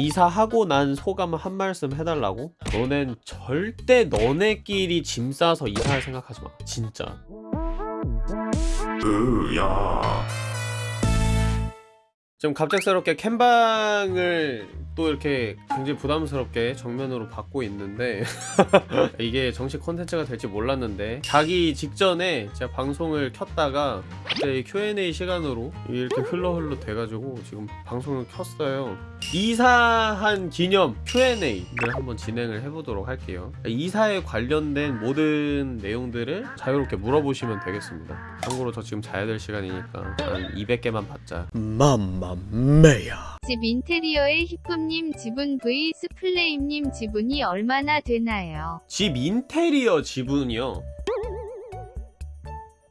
이사하고 난 소감 한 말씀 해달라고? 너넨 절대 너네끼리 짐 싸서 이사할 생각하지 마. 진짜. 으야. 지금 갑작스럽게 캠방을 또 이렇게 굉장히 부담스럽게 정면으로 받고 있는데 이게 정식 콘텐츠가 될지 몰랐는데 자기 직전에 제가 방송을 켰다가 갑자기 Q&A 시간으로 이렇게 흘러 흘러 돼가지고 지금 방송을 켰어요. 이사한 기념 Q&A를 한번 진행을 해보도록 할게요. 이사에 관련된 모든 내용들을 자유롭게 물어보시면 되겠습니다. 참고로 저 지금 자야 될 시간이니까 한 200개만 받자. 맘마메야 집 인테리어의 히쁨님 지분 vs 플레임님 지분이 얼마나 되나요? 집 인테리어 지분이요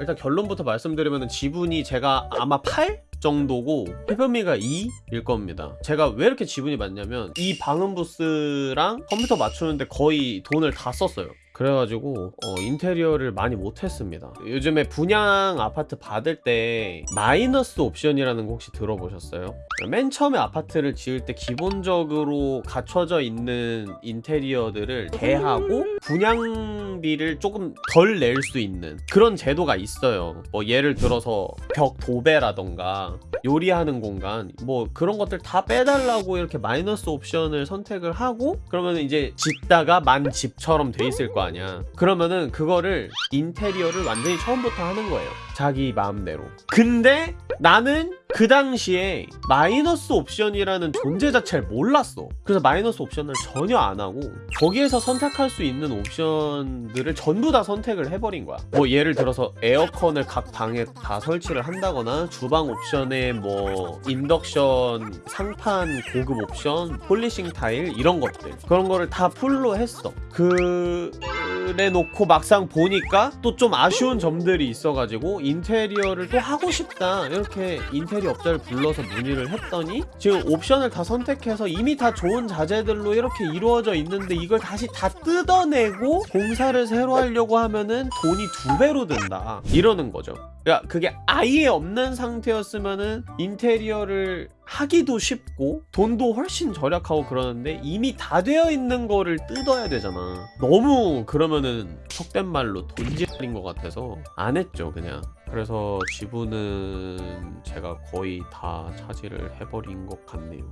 일단 결론부터 말씀드리면 지분이 제가 아마 8? 정도고 해변미가 2일 겁니다 제가 왜 이렇게 지분이 많냐면 이 방음 부스랑 컴퓨터 맞추는데 거의 돈을 다 썼어요 그래가지고 어, 인테리어를 많이 못했습니다 요즘에 분양 아파트 받을 때 마이너스 옵션이라는 거 혹시 들어보셨어요? 맨 처음에 아파트를 지을 때 기본적으로 갖춰져 있는 인테리어들을 대하고 분양비를 조금 덜 낼 수 있는 그런 제도가 있어요 뭐 예를 들어서 벽 도배라던가 요리하는 공간 뭐 그런 것들 다 빼달라고 이렇게 마이너스 옵션을 선택을 하고 그러면 이제 짓다가 만 집처럼 돼 있을 거 아니야. 그러면은 그거를 인테리어를 완전히 처음부터 하는 거예요 자기 마음대로. 근데 나는 그 당시에 마이너스 옵션이라는 존재 자체를 몰랐어. 그래서 마이너스 옵션을 전혀 안 하고 거기에서 선택할 수 있는 옵션들을 전부 다 선택을 해버린 거야. 뭐 예를 들어서 에어컨을 각 방에 다 설치를 한다거나 주방 옵션에 뭐 인덕션 상판 고급 옵션 polishing 타일 이런 것들. 그런 거를 다 full로 했어. 그래 놓고 막상 보니까 또 좀 아쉬운 점들이 있어가지고 인테리어를 또 하고 싶다. 이렇게 인테리어 업자를 불러서 문의를 했더니 지금 옵션을 다 선택해서 이미 다 좋은 자재들로 이렇게 이루어져 있는데 이걸 다시 다 뜯어내고 공사를 새로 하려고 하면은 돈이 두 배로 든다. 이러는 거죠. 그러니까 그게 아예 없는 상태였으면은 인테리어를 하기도 쉽고 돈도 훨씬 절약하고 그러는데 이미 다 되어 있는 거를 뜯어야 되잖아. 너무 그러면은 속된 말로 돈지랄인 것 같아서 안 했죠 그냥 그래서 지분은 제가 거의 다 차지를 해버린 것 같네요.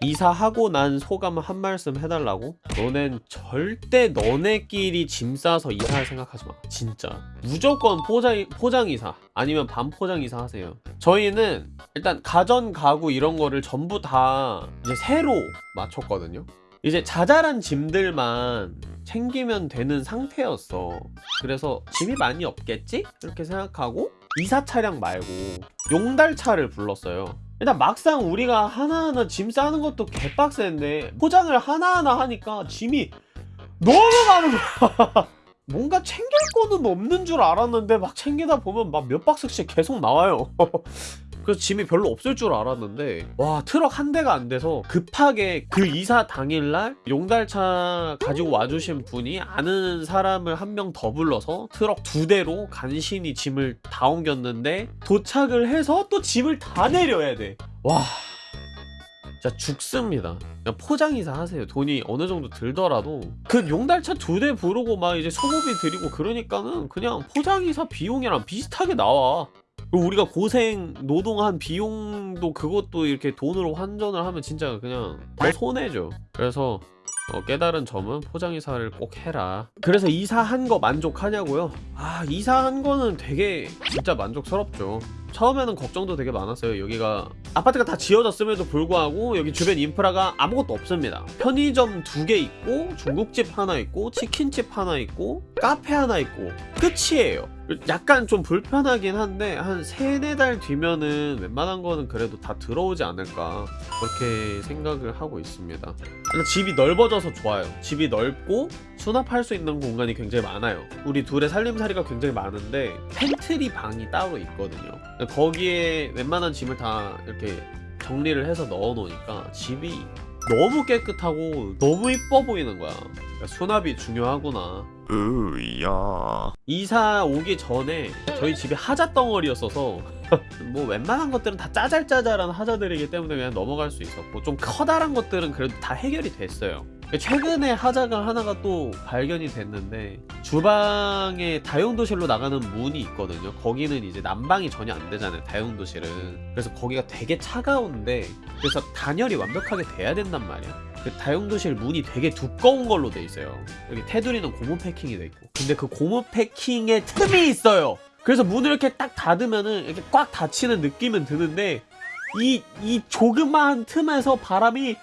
이사하고 난 소감 한 말씀 해달라고? 너넨 절대 너네끼리 짐 싸서 이사할 생각하지 마. 진짜. 무조건 포장, 포장 이사. 아니면 반포장 이사 하세요. 저희는 일단 가전 가구 이런 거를 전부 다 이제 새로 맞췄거든요 이제 자잘한 짐들만 챙기면 되는 상태였어. 그래서 짐이 많이 없겠지? 이렇게 생각하고 이사 차량 말고 용달차를 불렀어요. 일단 막상 우리가 하나하나 짐 싸는 것도 개빡센데 포장을 하나하나 하니까 짐이 너무 많은 거야. 뭔가 챙길 거는 없는 줄 알았는데 막 챙기다 보면 막 몇 박스씩 계속 나와요 그래서 짐이 별로 없을 줄 알았는데 와 트럭 한 대가 안 돼서 급하게 그 이사 당일날 용달차 가지고 와주신 분이 아는 사람을 한 명 더 불러서 트럭 두 대로 간신히 짐을 다 옮겼는데 도착을 해서 또 짐을 다 내려야 돼와 진짜 죽습니다. 포장이사 하세요. 돈이 어느 정도 들더라도. 그 용달차 두 대 부르고 막 이제 소모비 드리고 그러니까는 그냥 포장이사 비용이랑 비슷하게 나와 우리가 고생 노동한 비용도 그것도 이렇게 돈으로 환전을 하면 진짜 그냥 더 손해죠. 그래서 어, 깨달은 점은 포장이사를 꼭 해라. 그래서 이사한 거 만족하냐고요? 아 이사한 거는 되게 진짜 만족스럽죠. 처음에는 걱정도 되게 많았어요. 여기가 아파트가 다 지어졌음에도 불구하고 여기 주변 인프라가 아무것도 없습니다. 편의점 두 개 있고 중국집 하나 있고 치킨집 하나 있고 카페 하나 있고 끝이에요 약간 좀 불편하긴 한데 한 세네 달 뒤면은 웬만한 거는 그래도 다 들어오지 않을까 그렇게 생각을 하고 있습니다. 집이 넓어져서 좋아요. 집이 넓고 수납할 수 있는 공간이 굉장히 많아요. 우리 둘의 살림살이가 굉장히 많은데 팬트리 방이 따로 있거든요. 거기에 웬만한 짐을 다 이렇게 정리를 해서 넣어 놓으니까 집이 너무 깨끗하고 너무 이뻐 보이는 거야. 그러니까 수납이 중요하구나 으야 이사 오기 전에 저희 집이 하자 덩어리였어서 뭐 웬만한 것들은 다 짜잘짜잘한 하자들이기 때문에 그냥 넘어갈 수 있었고 좀 커다란 것들은 그래도 다 해결이 됐어요. 최근에 하자가 하나가 또 발견이 됐는데 주방에 다용도실로 나가는 문이 있거든요. 거기는 이제 난방이 전혀 안 되잖아요. 다용도실은. 그래서 거기가 되게 차가운데 그래서 단열이 완벽하게 돼야 된단 말이야. 그 다용도실 문이 되게 두꺼운 걸로 돼 있어요. 여기 테두리는 고무 패킹이 돼 있고. 근데 그 고무 패킹에 틈이 있어요. 그래서 문을 이렇게 딱 닫으면은 이렇게 꽉 닫히는 느낌은 드는데 이, 이 조그마한 틈에서 바람이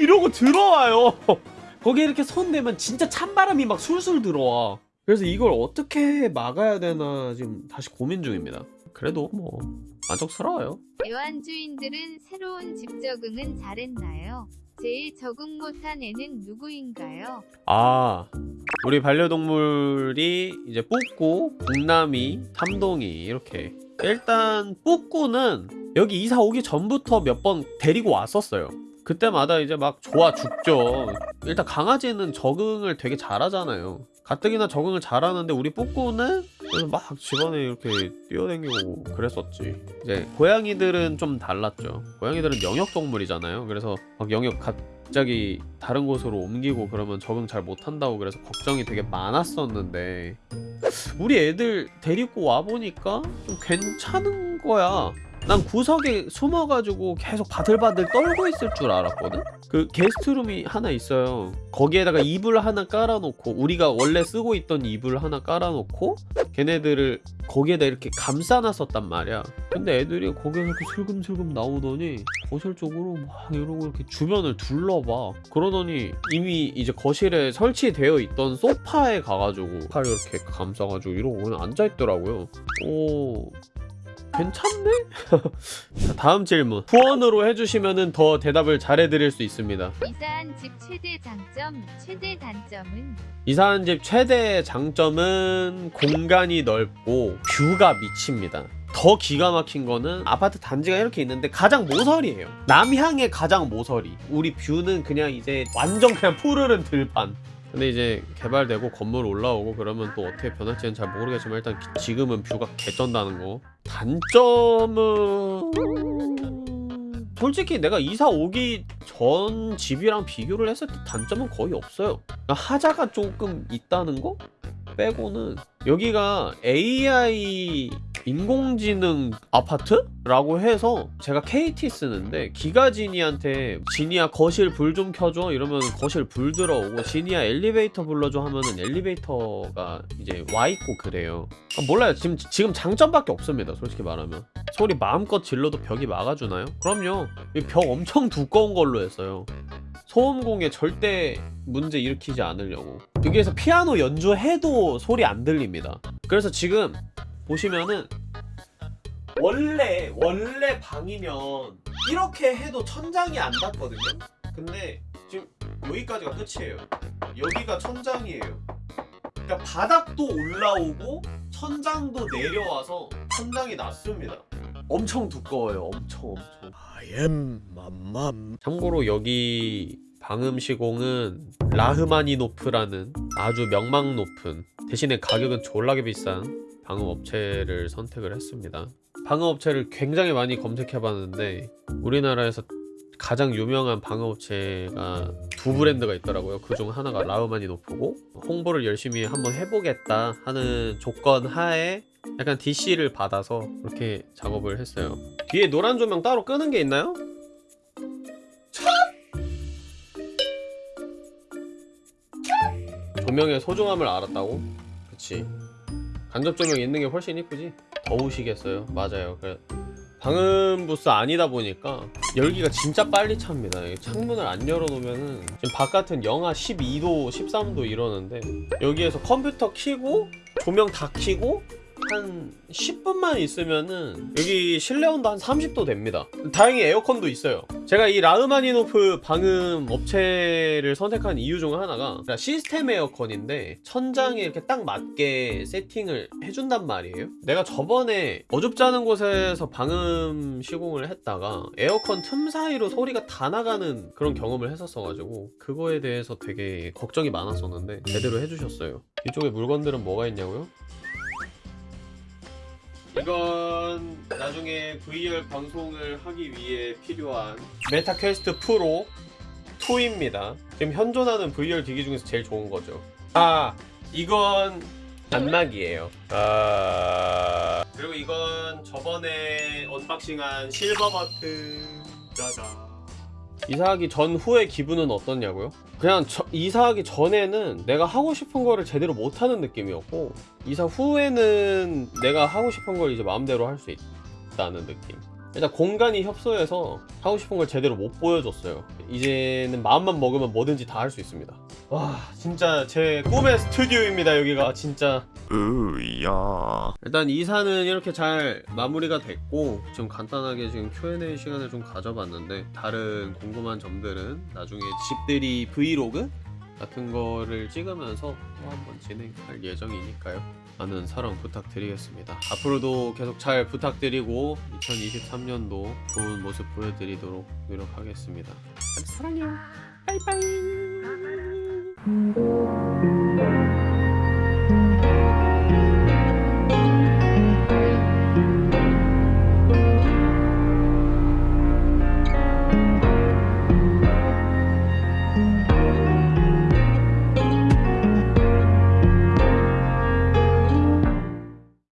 이러고 들어와요. 거기에 이렇게 손 대면 진짜 찬바람이 막 술술 들어와. 그래서 이걸 어떻게 막아야 되나 지금 다시 고민 중입니다. 그래도 뭐 만족스러워요. 애완주인들은 새로운 집 적응은 잘했나요? 제일 적응 못한 애는 누구인가요? 아 우리 반려동물이 이제 뿌꾸, 북남이, 삼동이 이렇게 일단 뿌꾸는 여기 이사 오기 전부터 몇 번 데리고 왔었어요. 그때마다 이제 막 좋아 죽죠. 일단 강아지는 적응을 되게 잘하잖아요. 가뜩이나 적응을 잘하는데 우리 그래서 막 집안에 이렇게 뛰어다니고 그랬었지. 이제 고양이들은 좀 달랐죠. 고양이들은 영역동물이잖아요. 그래서 막 영역 갑자기 다른 곳으로 옮기고 그러면 적응 잘 못한다고 그래서 걱정이 되게 많았었는데 우리 애들 데리고 와보니까 좀 괜찮은 거야 난 구석에 숨어가지고 계속 바들바들 떨고 있을 줄 알았거든? 그 게스트룸이 하나 있어요. 거기에다가 이불 하나 깔아놓고 우리가 원래 쓰고 있던 이불 하나 깔아놓고 걔네들을 거기에다 이렇게 감싸놨었단 말이야. 근데 애들이 거기서 이렇게 슬금슬금 나오더니 거실 쪽으로 막 이러고 이렇게 주변을 둘러봐. 그러더니 이미 이제 거실에 설치되어 있던 소파에 가가지고 팔 이렇게 감싸가지고 이러고 그냥 앉아있더라고요. 오 괜찮네? 자, 다음 질문 후원으로 해주시면 더 대답을 잘해드릴 수 있습니다 이사한 집 최대 장점, 최대 단점은 이사한 집 최대 장점은 공간이 넓고 view가 미칩니다. 더 기가 막힌 거는 아파트 단지가 이렇게 있는데 가장 모서리예요. 남향의 가장 모서리. 우리 view는 그냥 이제 완전 그냥 푸르른 들판. 근데 이제 개발되고 건물 올라오고 그러면 또 어떻게 변할지는 잘 모르겠지만 일단 기- 지금은 view가 개쩐다는 거. 단점은 솔직히 내가 이사 오기 전 집이랑 비교를 했을 때 단점은 거의 없어요. 그러니까 하자가 조금 있다는 거 빼고는 여기가 AI 인공지능 아파트 라고 해서 제가 KT 쓰는데 기가지니한테 지니야 거실 불 좀 켜줘 이러면 거실 불 들어오고 지니야 엘리베이터 불러줘 하면은 엘리베이터가 이제 와 있고 그래요. 아, 몰라요. 지금 지금 장점밖에 없습니다 솔직히 말하면. 소리 마음껏 질러도 벽이 막아주나요? 그럼요. 이벽 엄청 두꺼운 걸로 했어요. 소음공에 절대 문제 일으키지 않으려고. 여기에서 피아노 연주해도 소리 안 들립니다. 그래서 지금 보시면은 원래 원래 방이면 이렇게 해도 천장이 안 닿거든요? 근데 지금 여기까지가 끝이에요. 여기가 천장이에요. 그러니까 바닥도 올라오고 천장도 내려와서 천장이 낮습니다. 엄청 두꺼워요. 엄청 엄청. I am 맘맘. 참고로 여기 방음 시공은 라흐마니노프라는 아주 명망 높은 대신에 가격은 졸라게 비싼 방음 업체를 선택을 했습니다. 방음 업체를 굉장히 많이 검색해 봤는데 우리나라에서 가장 유명한 방음 업체가 두 브랜드가 있더라고요. 그 중 하나가 라흐마니노프고 홍보를 열심히 한번 해보겠다 하는 조건 하에 약간 DC를 받아서 그렇게 작업을 했어요. 뒤에 노란 조명 따로 끄는 게 있나요? 조명의 소중함을 알았다고? 그치 간접 조명 있는 게 훨씬 이쁘지? 더우시겠어요? 맞아요. 그래 방음 부스 아니다 보니까 열기가 진짜 빨리 찹니다. 이 창문을 안 열어놓으면은 지금 바깥은 영하 12도 13도 이러는데 여기에서 컴퓨터 켜고 조명 다 켜고 한 10분만 있으면은 여기 실내 온도 한 30도 됩니다. 다행히 에어컨도 있어요. 제가 이 라흐마니노프 방음 업체를 선택한 이유 중 하나가 시스템 에어컨인데 천장에 이렇게 딱 맞게 세팅을 해준단 말이에요. 내가 저번에 어줍지 않은 곳에서 방음 시공을 했다가 에어컨 틈 사이로 소리가 다 나가는 그런 경험을 했었어가지고 그거에 대해서 되게 걱정이 많았었는데 제대로 해주셨어요. 이쪽에 물건들은 뭐가 있냐고요? 이건 나중에 VR 방송을 하기 위해 필요한 Meta Quest Pro 2입니다. 지금 현존하는 VR 기기 중에서 제일 좋은 거죠. 아, 이건 암막이에요. 아, 그리고 이건 저번에 unboxing한 silver button. 짜잔. 이사하기 전후의 기분은 어떻냐고요? 그냥 저- 이사하기 전에는 내가 하고 싶은 거를 제대로 못하는 느낌이었고 이사 후에는 내가 하고 싶은 걸 이제 마음대로 할 수 있다는 느낌 일단 공간이 협소해서 하고 싶은 걸 제대로 못 보여줬어요. 이제는 마음만 먹으면 뭐든지 다 할 수 있습니다. 와 진짜 제 꿈의 스튜디오입니다 여기가. 진짜. 으야. 일단 이사는 이렇게 잘 마무리가 됐고 좀 간단하게 지금 Q&A 시간을 좀 가져봤는데 다른 궁금한 점들은 나중에 집들이 브이로그 같은 거를 찍으면서 또 한번 진행할 예정이니까요. 많은 사랑 부탁드리겠습니다. 앞으로도 계속 잘 부탁드리고 2023년도 좋은 모습 보여드리도록 노력하겠습니다. 사랑해요. 빠이빠이